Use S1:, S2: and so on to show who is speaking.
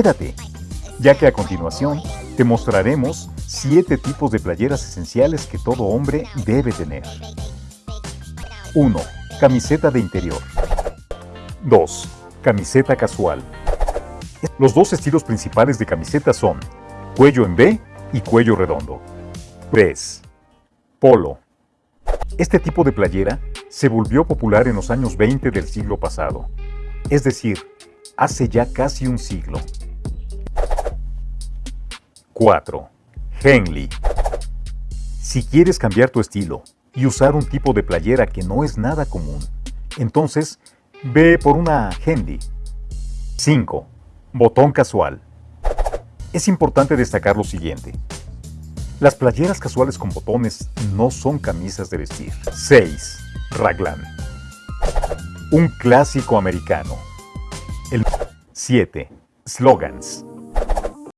S1: Quédate, ya que a continuación te mostraremos 7 tipos de playeras esenciales que todo hombre debe tener. 1. Camiseta de interior. 2. Camiseta casual. Los dos estilos principales de camiseta son cuello en V y cuello redondo. 3. Polo. Este tipo de playera se volvió popular en los años 20 del siglo pasado, es decir, hace ya casi un siglo. 4. Henley. Si quieres cambiar tu estilo y usar un tipo de playera que no es nada común, entonces ve por una Henley. 5. Botón casual. Es importante destacar lo siguiente. Las playeras casuales con botones no son camisas de vestir. 6. Raglan. Un clásico americano. El 7. Slogans.